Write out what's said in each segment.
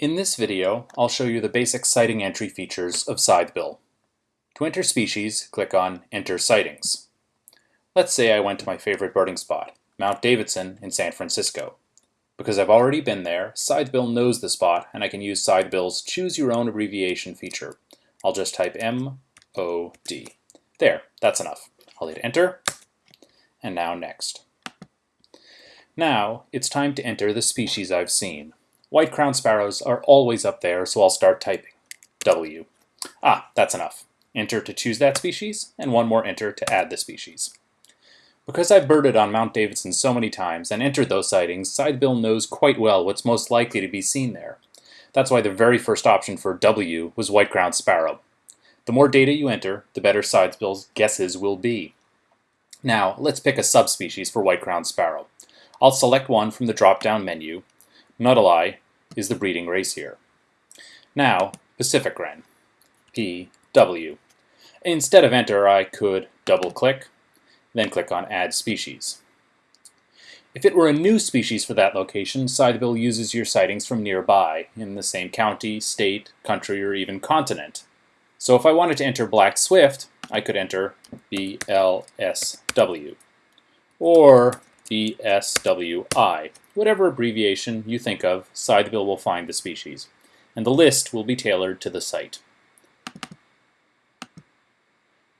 In this video, I'll show you the basic sighting entry features of Scythebill. To enter species, click on Enter Sightings. Let's say I went to my favorite birding spot, Mount Davidson in San Francisco. Because I've already been there, Scythebill knows the spot and I can use Scythebill's Choose Your Own Abbreviation feature. I'll just type M-O-D. There, that's enough. I'll hit Enter, and now Next. Now, it's time to enter the species I've seen. White crowned sparrows are always up there, so I'll start typing. W. Ah, that's enough. Enter to choose that species, and one more enter to add the species. Because I've birded on Mount Davidson so many times and entered those sightings, Scythebill knows quite well what's most likely to be seen there. That's why the very first option for W was white crowned sparrow. The more data you enter, the better Scythebill's guesses will be. Now, let's pick a subspecies for white crowned sparrow. I'll select one from the drop-down menu. Nuttallii is the breeding race here. Now, Pacific Wren, PW. Instead of enter, I could double-click, then click on Add Species. If it were a new species for that location, Scythebill uses your sightings from nearby, in the same county, state, country, or even continent. So if I wanted to enter black swift, I could enter BLSW. Or BSWI. Whatever abbreviation you think of, Scythebill will find the species, and the list will be tailored to the site.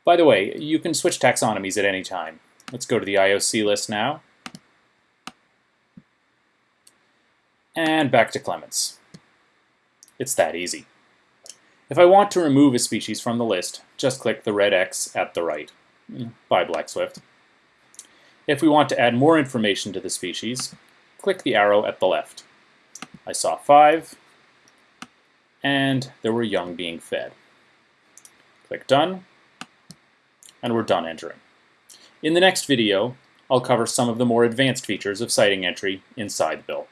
Bye the way, you can switch taxonomies at any time. Let's go to the IOC list now. And back to Clements. It's that easy. If I want to remove a species from the list, just click the red X at the right. By Black Swift. If we want to add more information to the species, click the arrow at the left. I saw five, and there were young being fed. Click Done, and we're done entering. In the next video, I'll cover some of the more advanced features of sighting entry in Scythebill.